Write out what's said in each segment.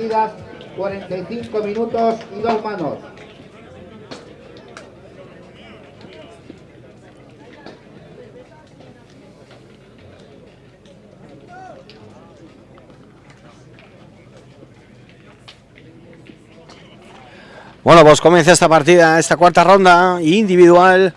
Partidas, 45 minutos y dos manos. Bueno, pues comienza esta partida, esta cuarta ronda individual.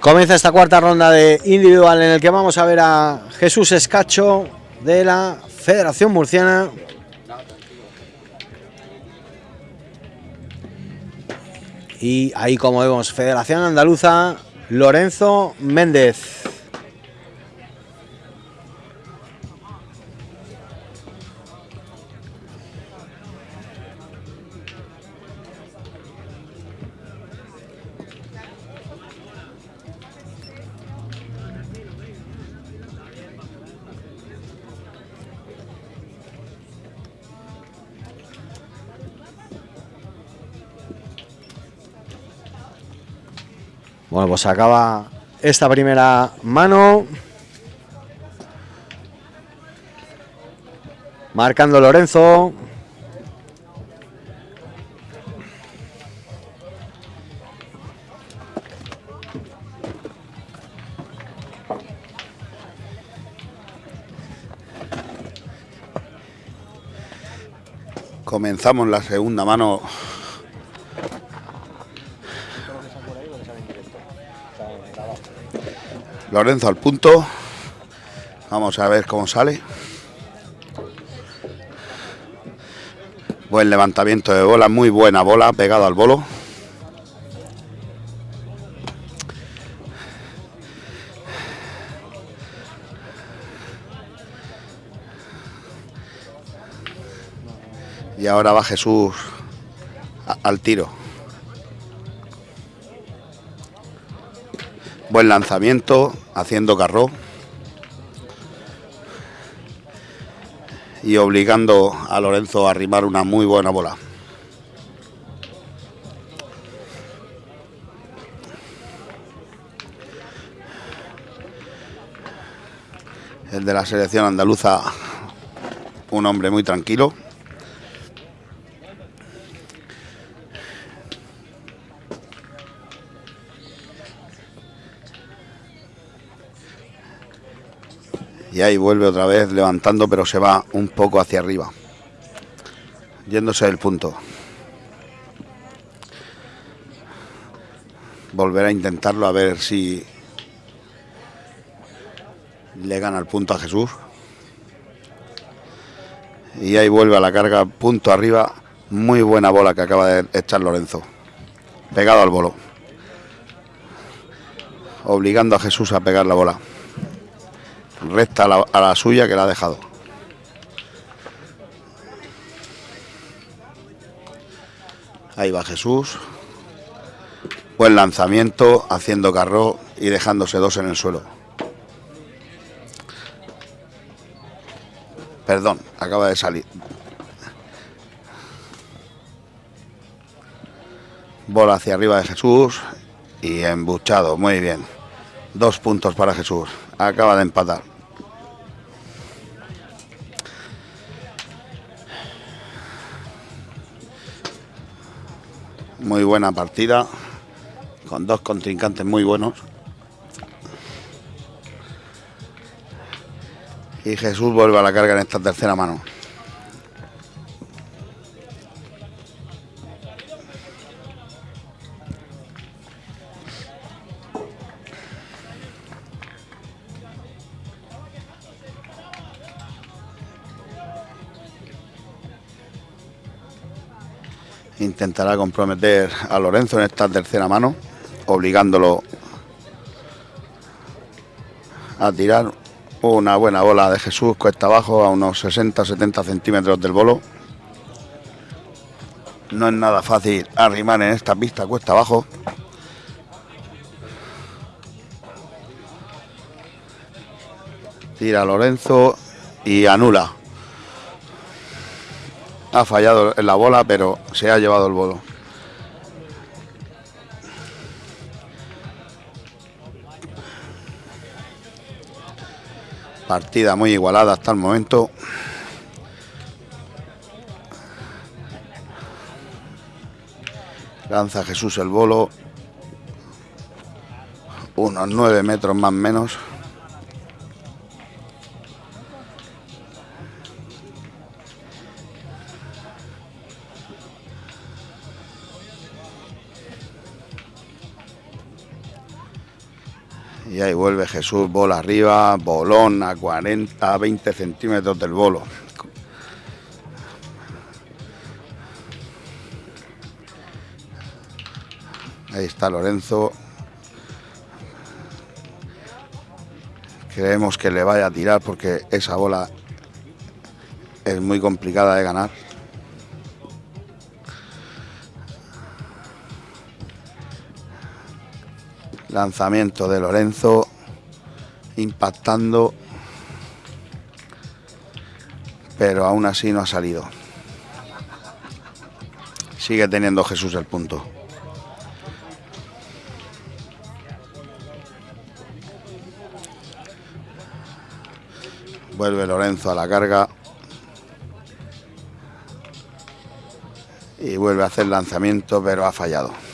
Comienza esta cuarta ronda de individual en el que vamos a ver a Jesús Escacho de la Federación Murciana. Y ahí como vemos, Federación Andaluza, Lorenzo Méndez. Bueno, pues acaba esta primera mano. Marcando Lorenzo. Comenzamos la segunda mano. Lorenzo al punto. Vamos a ver cómo sale. Buen levantamiento de bola, muy buena bola, pegado al bolo. Y ahora va Jesús al tiro. Buen lanzamiento, haciendo carro. Y obligando a Lorenzo a arrimar una muy buena bola. El de la selección andaluza, un hombre muy tranquilo. Y ahí vuelve otra vez levantando, pero se va un poco hacia arriba. Yéndose del punto. Volverá a intentarlo a ver si le gana el punto a Jesús. Y ahí vuelve a la carga, punto arriba. Muy buena bola que acaba de echar Lorenzo. Pegado al bolo. Obligando a Jesús a pegar la bola recta a la, a la suya que la ha dejado. Ahí va Jesús. Buen lanzamiento, haciendo carro y dejándose dos en el suelo. Perdón, acaba de salir. Bola hacia arriba de Jesús y embuchado, muy bien. Dos puntos para Jesús. Acaba de empatar. Muy buena partida. Con dos contrincantes muy buenos. Y Jesús vuelve a la carga en esta tercera mano. Intentará comprometer a Lorenzo en esta tercera mano, obligándolo a tirar una buena bola de Jesús cuesta abajo a unos 60-70 centímetros del bolo. No es nada fácil arrimar en esta pista cuesta abajo. Tira Lorenzo y anula. Ha fallado en la bola, pero se ha llevado el bolo. Partida muy igualada hasta el momento. Lanza Jesús el bolo. Unos nueve metros más o menos. Y ahí vuelve Jesús, bola arriba, bolón a 40, 20 centímetros del bolo. Ahí está Lorenzo. Creemos que le vaya a tirar porque esa bola es muy complicada de ganar. Lanzamiento de Lorenzo, impactando, pero aún así no ha salido. Sigue teniendo Jesús el punto. Vuelve Lorenzo a la carga. Y vuelve a hacer lanzamiento, pero ha fallado.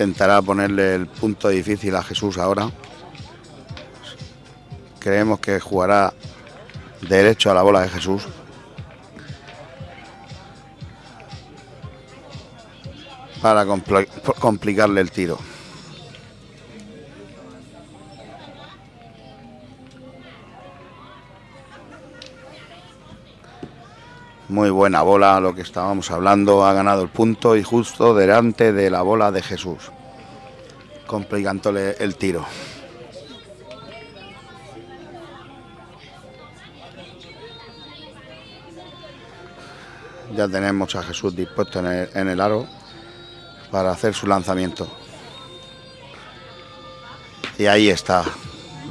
Intentará ponerle el punto difícil a Jesús ahora. Creemos que jugará derecho a la bola de Jesús. Para compl- complicarle el tiro. Muy buena bola, lo que estábamos hablando, ha ganado el punto y justo delante de la bola de Jesús, complicándole el tiro. Ya tenemos a Jesús dispuesto en el, en el aro para hacer su lanzamiento. Y ahí está,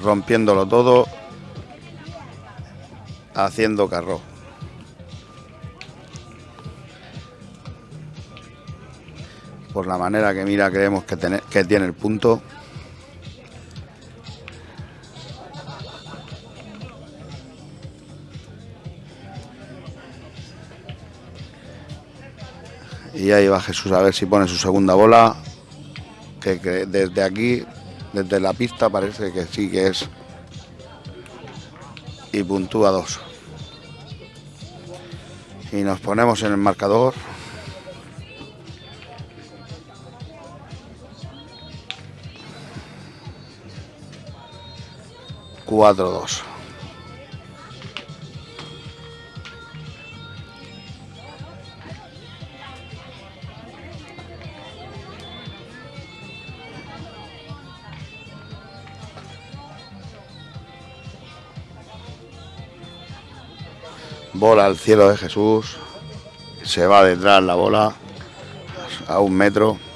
rompiéndolo todo, haciendo carro. Por la manera que mira creemos que, tiene- el punto. Y ahí va Jesús a ver si pone su segunda bola. Que, que desde aquí, desde la pista, parece que sí que es. Y puntúa dos. Y nos ponemos en el marcador. 4-2. Bola al cielo de Jesús. Se va detrás la bola a un metro.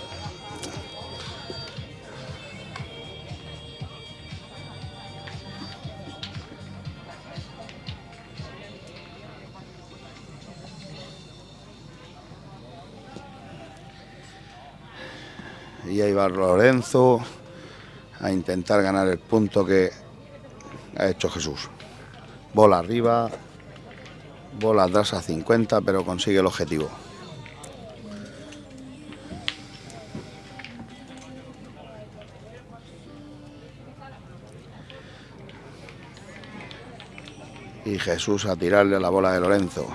A intentar ganar el punto que ha hecho Jesús. Bola arriba, bola atrás a 50, pero consigue el objetivo. Y Jesús a tirarle a la bola de Lorenzo.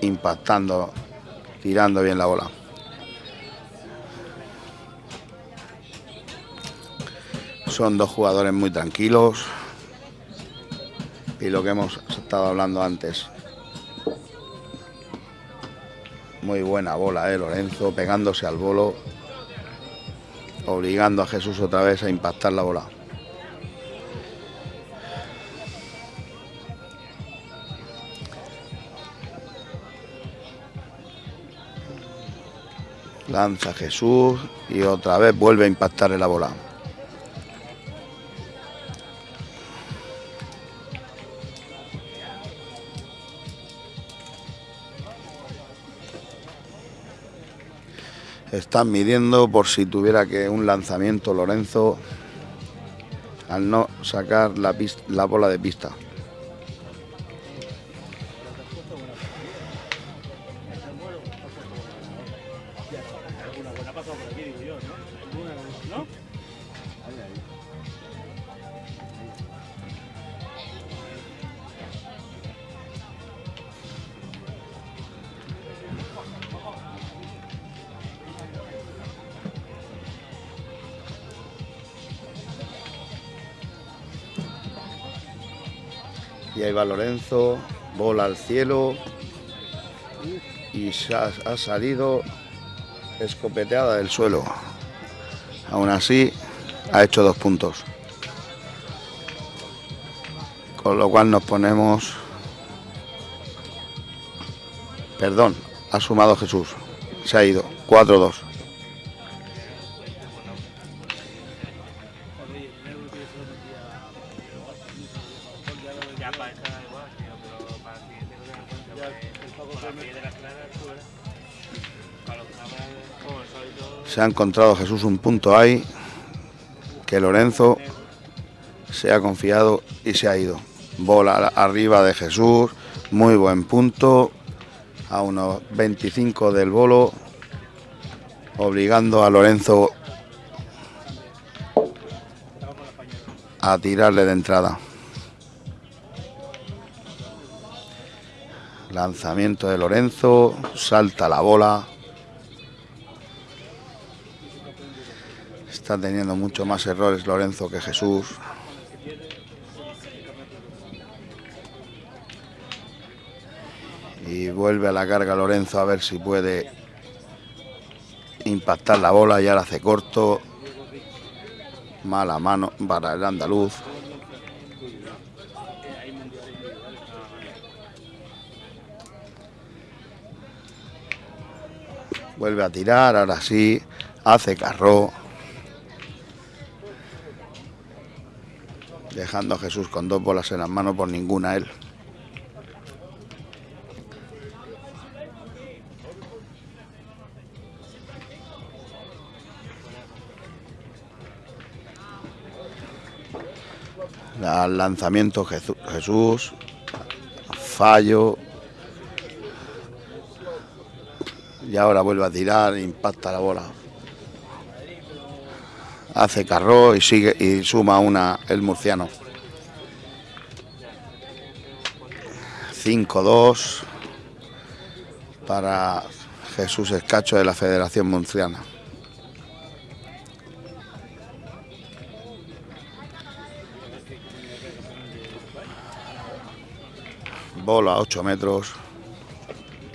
Impactando, tirando bien la bola. Son dos jugadores muy tranquilos. Y lo que hemos estado hablando antes. Muy buena bola, ¿eh? Lorenzo, pegándose al bolo, obligando a Jesús otra vez a impactar la bola. Lanza Jesús y otra vez vuelve a impactar en la bola. Están midiendo por si tuviera que un lanzamiento Lorenzo al no sacar la, pis- la bola de pista. Y ahí va Lorenzo, bola al cielo y ha, ha salido escopeteada del suelo. Aún así, ha hecho dos puntos. Con lo cual nos ponemos... Perdón, ha sumado Jesús. Se ha ido. 4-2. Ha encontrado Jesús un punto ahí que Lorenzo se ha confiado y se ha ido. Bola arriba de Jesús, muy buen punto, a unos 25 del bolo, obligando a Lorenzo a tirarle de entrada. Lanzamiento de Lorenzo, salta la bola. Está teniendo mucho más errores Lorenzo que Jesús. Y vuelve a la carga Lorenzo a ver si puede impactar la bola. Ya la hace corto. Mala mano para el andaluz. Vuelve a tirar, ahora sí. Hace carro. Dejando a Jesús con dos bolas en las manos por ninguna él. Al lanzamiento Jesús. Fallo. Y ahora vuelve a tirar, impacta la bola. Hace carro y sigue y suma una el murciano. 5-2 para Jesús Escacho de la Federación Murciana. Bola a 8 metros,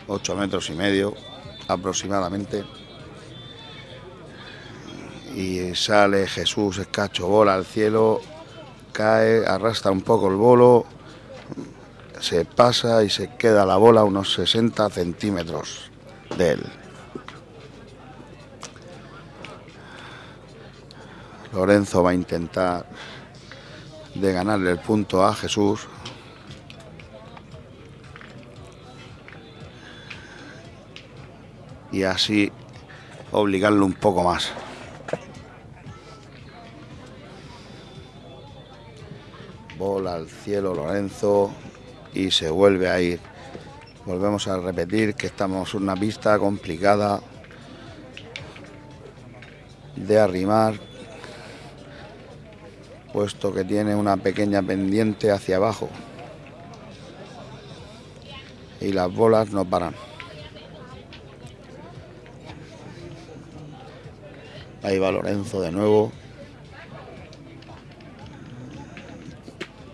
8 metros y medio aproximadamente. Y sale Jesús Escacho, bola al cielo, cae, arrastra un poco el bolo, se pasa y se queda la bola a unos 60 centímetros de él. Lorenzo va a intentar de ganarle el punto a Jesús. Y así obligarlo un poco más. Bola al cielo Lorenzo y se vuelve a ir. Volvemos a repetir que estamos en una pista complicada de arrimar, puesto que tiene una pequeña pendiente hacia abajo y las bolas no paran. Ahí va Lorenzo de nuevo.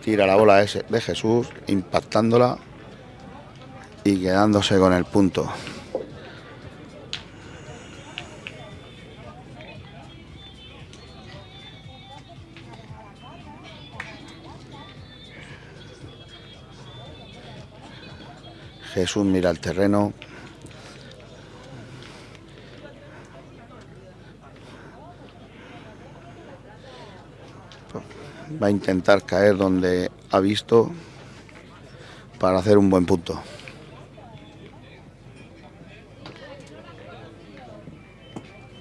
Tira la bola de Jesús, impactándola y quedándose con el punto. Jesús mira el terreno. Va a intentar caer donde ha visto para hacer un buen punto.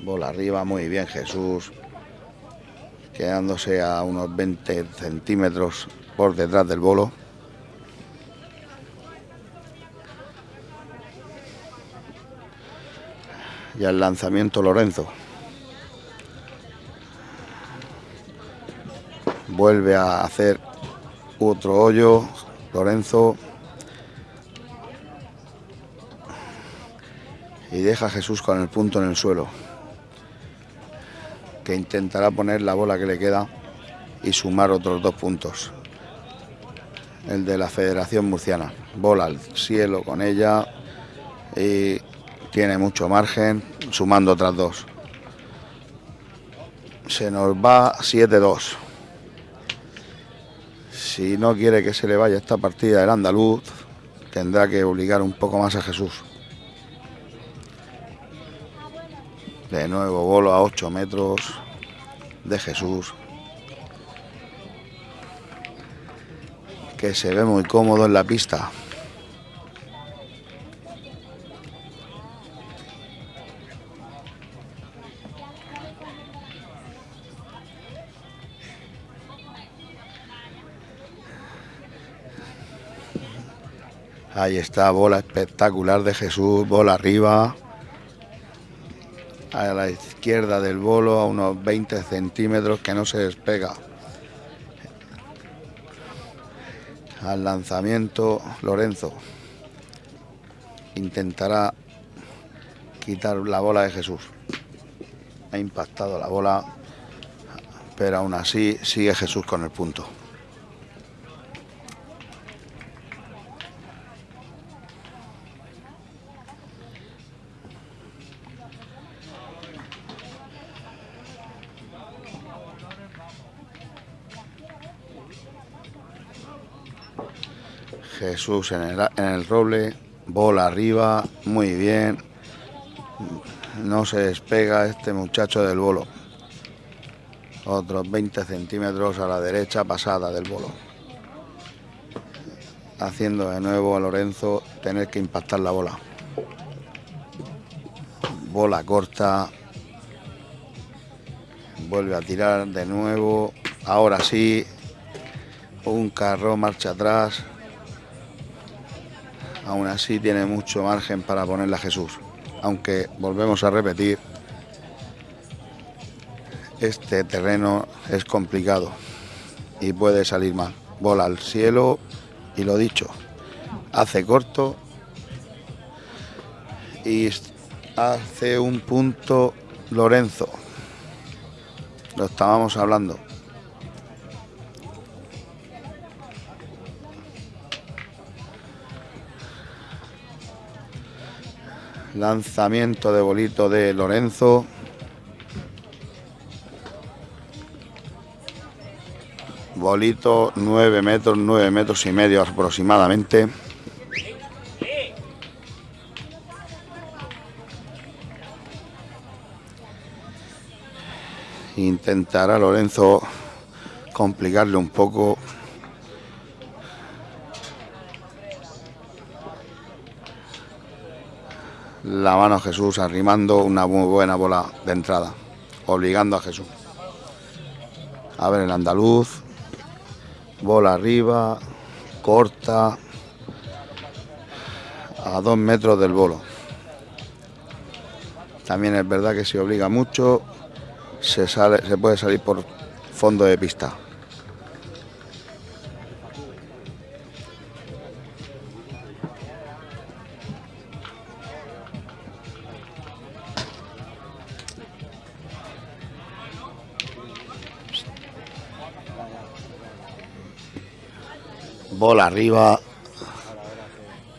Bola arriba, muy bien Jesús. Quedándose a unos 20 centímetros por detrás del bolo. y al lanzamiento Lorenzo. Vuelve a hacer otro hoyo Lorenzo. Y deja a Jesús con el punto en el suelo. Que intentará poner la bola que le queda y sumar otros dos puntos. El de la Federación Murciana. Bola al cielo con ella. Y tiene mucho margen, sumando otras dos. Se nos va 7-2. Si no quiere que se le vaya esta partida el andaluz, tendrá que obligar un poco más a Jesús. De nuevo, bolo a 8 metros de Jesús. Que se ve muy cómodo en la pista. Ahí está, bola espectacular de Jesús, bola arriba. A la izquierda del bolo, a unos 20 centímetros que no se despega. Al lanzamiento, Lorenzo intentará quitar la bola de Jesús. Ha impactado la bola, pero aún así sigue Jesús con el punto. En el, en el roble, bola arriba, muy bien. No se despega este muchacho del bolo. Otros 20 centímetros a la derecha pasada del bolo. Haciendo de nuevo a Lorenzo tener que impactar la bola. Bola corta. Vuelve a tirar de nuevo. Ahora sí. Un carro marcha atrás aún así tiene mucho margen para ponerla a Jesús. Aunque volvemos a repetir, este terreno es complicado y puede salir mal. Bola al cielo y lo dicho, hace corto y hace un punto Lorenzo. Lo estábamos hablando. Lanzamiento de bolito de Lorenzo. Bolito 9 metros, 9 metros y medio aproximadamente. Intentará Lorenzo complicarle un poco la mano a Jesús arrimando una muy buena bola de entrada, obligando a Jesús. A ver el andaluz, bola arriba, corta, a dos metros del bolo. También es verdad que si obliga mucho, se, sale, se puede salir por fondo de pista. Arriba.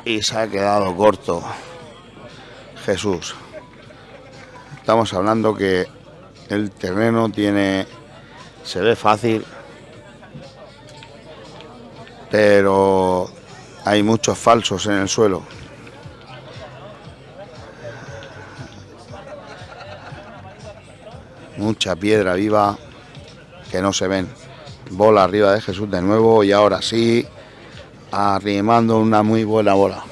Y se ha quedado corto. Jesús. Estamos hablando que el terreno tiene. Se ve fácil. Pero hay muchos falsos en el suelo. Mucha piedra viva que no se ven. Bola arriba de Jesús de nuevo y ahora sí, arrimando una muy buena bola.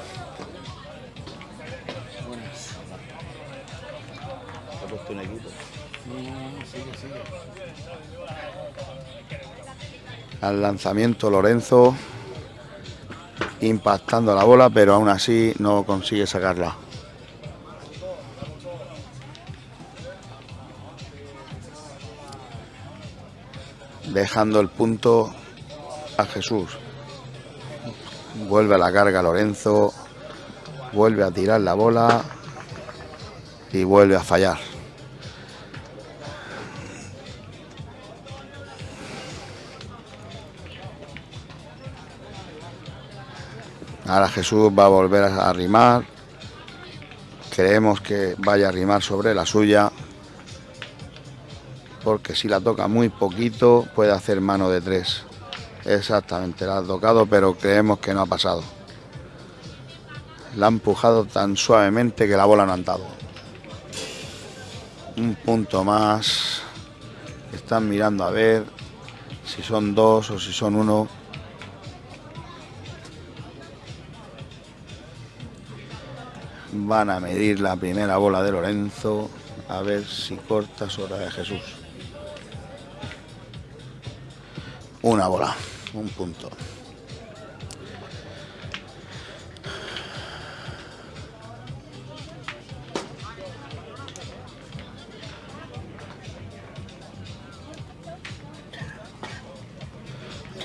Al lanzamiento Lorenzo, impactando la bola, pero aún así no consigue sacarla. dejando el punto a Jesús. Vuelve a la carga Lorenzo, vuelve a tirar la bola y vuelve a fallar. Ahora Jesús va a volver a arrimar. Creemos que vaya a arrimar sobre la suya porque si la toca muy poquito puede hacer mano de tres. Exactamente, la ha tocado, pero creemos que no ha pasado. La ha empujado tan suavemente que la bola no ha andado. Un punto más. Están mirando a ver si son dos o si son uno. Van a medir la primera bola de Lorenzo. A ver si corta sobre de Jesús. Una bola, un punto.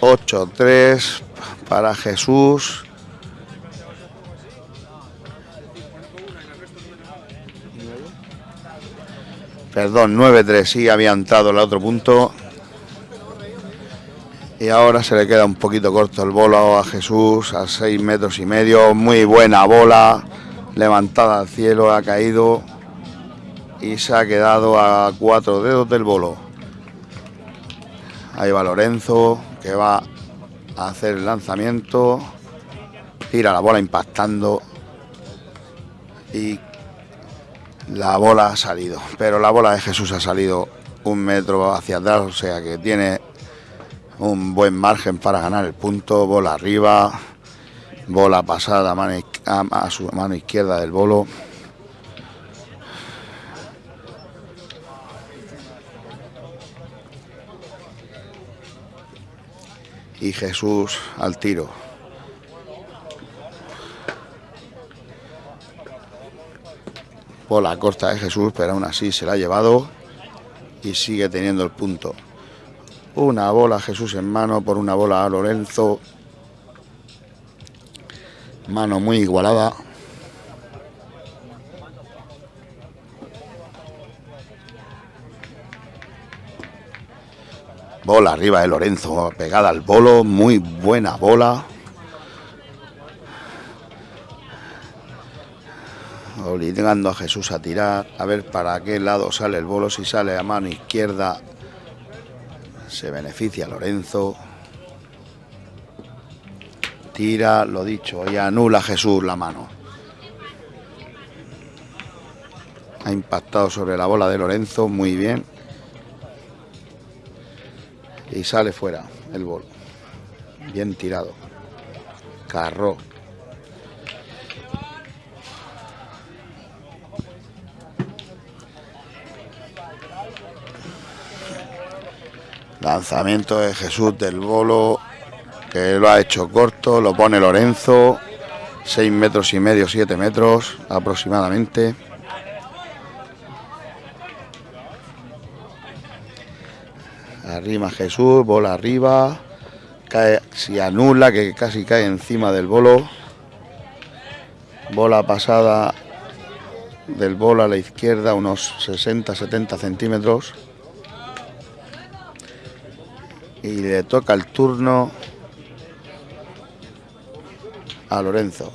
Ocho, tres para Jesús. Perdón, 9-3, sí había entrado el otro punto. Y ahora se le queda un poquito corto el bolo a Jesús a 6 metros y medio. Muy buena bola, levantada al cielo, ha caído y se ha quedado a cuatro dedos del bolo. Ahí va Lorenzo, que va a hacer el lanzamiento. Tira la bola impactando. Y la bola ha salido. Pero la bola de Jesús ha salido un metro hacia atrás, o sea que tiene un buen margen para ganar el punto, bola arriba, bola pasada a, mano, a, su mano izquierda del bolo. Y Jesús al tiro. Bola corta de Jesús, pero aún así se la ha llevado y sigue teniendo el punto. Una bola Jesús en mano por una bola a Lorenzo. Mano muy igualada. Bola arriba de Lorenzo, pegada al bolo, muy buena bola. Obligando a Jesús a tirar, a ver para qué lado sale el bolo, si sale a mano izquierda se beneficia Lorenzo. Tira, lo dicho, y anula Jesús la mano. Ha impactado sobre la bola de Lorenzo, muy bien. Y sale fuera el bol. Bien tirado. Carro. Lanzamiento de Jesús del bolo, que lo ha hecho corto, lo pone Lorenzo, 6 metros y medio, 7 metros aproximadamente. Arrima Jesús, bola arriba, cae, si anula, que casi cae encima del bolo. Bola pasada del bolo a la izquierda, unos 60-70 centímetros. Y le toca el turno a Lorenzo.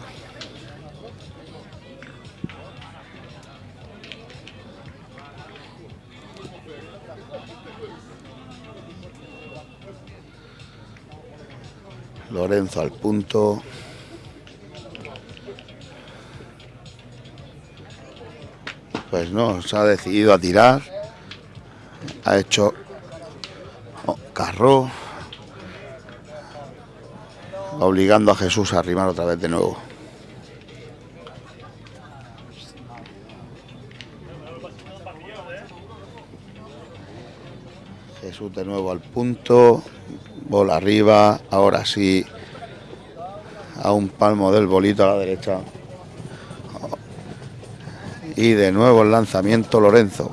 Lorenzo al punto. Pues no, se ha decidido a tirar. Ha hecho carro. Obligando a Jesús a arrimar otra vez de nuevo. Jesús de nuevo al punto. Bola arriba. Ahora sí. A un palmo del bolito a la derecha. Y de nuevo el lanzamiento Lorenzo.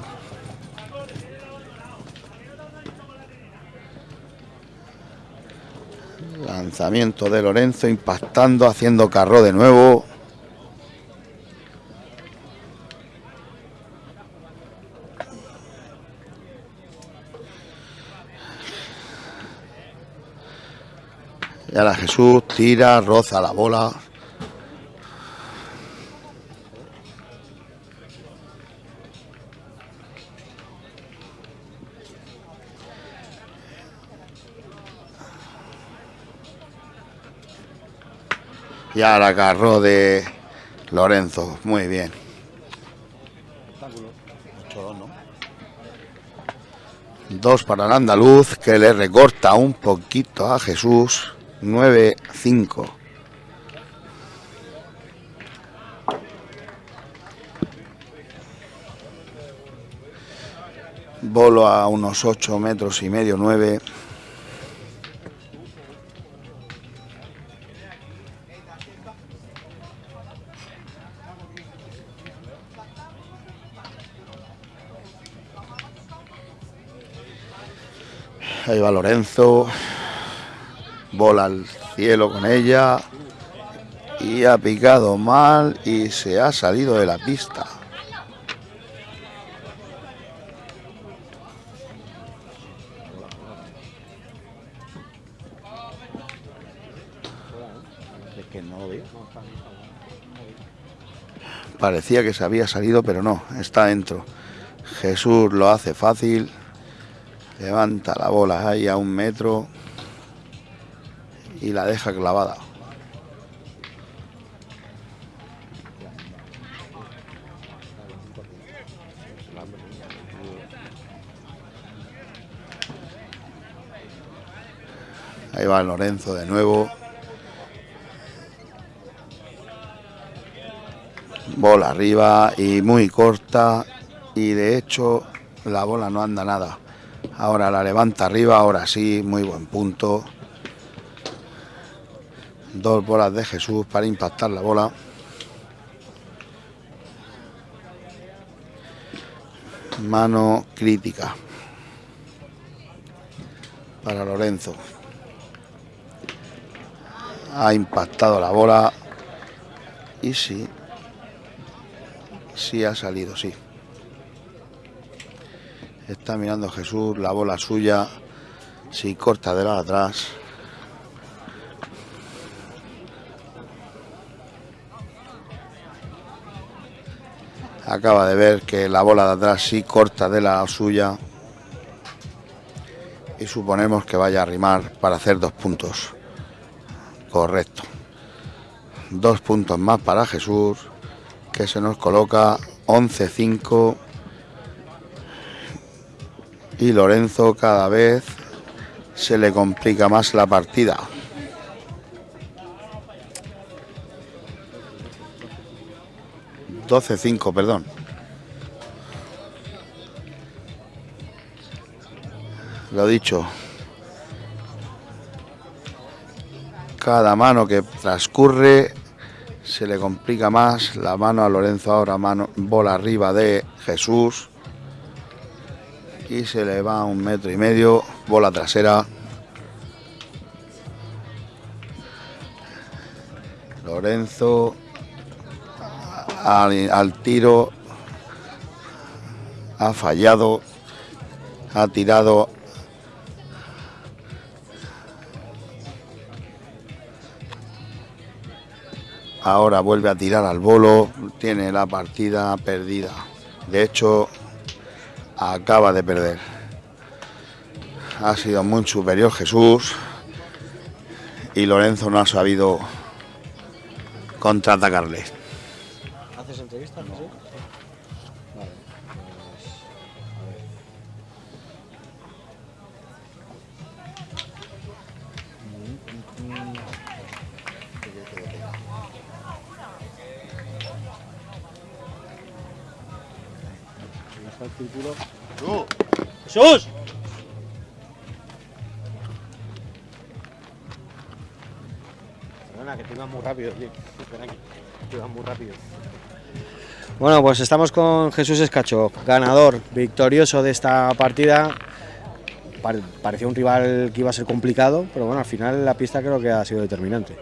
Lanzamiento de Lorenzo impactando, haciendo carro de nuevo. Y ahora Jesús tira, roza la bola. Y ahora carro de Lorenzo. Muy bien. Dos para el andaluz que le recorta un poquito a Jesús. 9-5. Bolo a unos 8 metros y medio, 9. Ahí va Lorenzo. Bola al cielo con ella. Y ha picado mal y se ha salido de la pista. Parecía que se había salido, pero no, está dentro. Jesús lo hace fácil. Levanta la bola ahí a un metro y la deja clavada. Ahí va Lorenzo de nuevo. Bola arriba y muy corta y de hecho la bola no anda nada. Ahora la levanta arriba, ahora sí, muy buen punto. Dos bolas de Jesús para impactar la bola. Mano crítica para Lorenzo. Ha impactado la bola y sí, sí ha salido, sí. Está mirando Jesús, la bola suya, si corta de la atrás. Acaba de ver que la bola de atrás sí corta de la suya. Y suponemos que vaya a rimar para hacer dos puntos. Correcto. Dos puntos más para Jesús, que se nos coloca 11-5. Y Lorenzo cada vez se le complica más la partida. Doce cinco, perdón. Lo dicho. Cada mano que transcurre se le complica más. La mano a Lorenzo ahora, mano, bola arriba de Jesús. Y se le va un metro y medio. Bola trasera. Lorenzo al, al tiro ha fallado. Ha tirado Ahora vuelve a tirar al bolo, tiene la partida perdida. De hecho, acaba de perder. Ha sido muy superior Jesús y Lorenzo no ha sabido contraatacarle. Perdona, que te ibas muy rápido, tío. Ven aquí, te ibas muy rápido. Bueno, pues estamos con Jesús Escacho, ganador, victorioso de esta partida. Pare- parecía un rival que iba a ser complicado, pero bueno, al final la pista creo que ha sido determinante.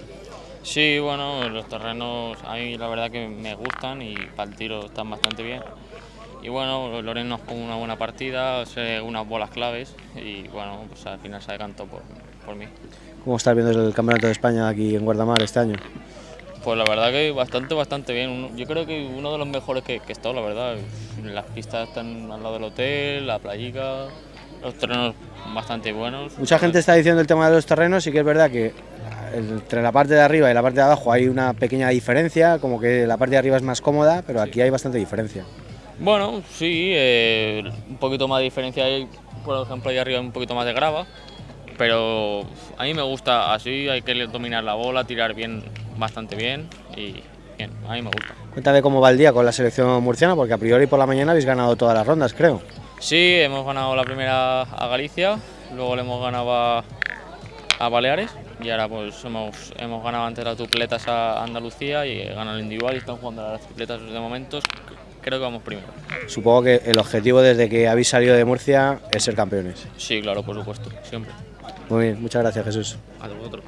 Sí, bueno, los terrenos a mí la verdad que me gustan y para el tiro están bastante bien. Y bueno, Loren nos con una buena partida, unas bolas claves y bueno, pues al final se decantó por, por mí. ¿Cómo estás viendo el Campeonato de España aquí en Guardamar este año? Pues la verdad que bastante, bastante bien. Yo creo que uno de los mejores que, que he estado, la verdad. Las pistas están al lado del hotel, la playica, los terrenos bastante buenos. Mucha gente está diciendo el tema de los terrenos y que es verdad que entre la parte de arriba y la parte de abajo hay una pequeña diferencia, como que la parte de arriba es más cómoda, pero aquí hay bastante diferencia. Bueno, sí, eh, un poquito más de diferencia hay, por ejemplo, ahí arriba hay un poquito más de grava, pero a mí me gusta así, hay que dominar la bola, tirar bien, bastante bien y bien, a mí me gusta. Cuéntame cómo va el día con la selección murciana, porque a priori por la mañana habéis ganado todas las rondas, creo. Sí, hemos ganado la primera a Galicia, luego le hemos ganado a, a Baleares y ahora pues hemos, hemos ganado antes las dupletas a Andalucía y ganado el individual y están jugando las tripletas de momentos, creo que vamos primero. Supongo que el objetivo desde que habéis salido de Murcia es ser campeones. Sí, claro, por supuesto, siempre. Muy bien, muchas gracias Jesús. A vosotros.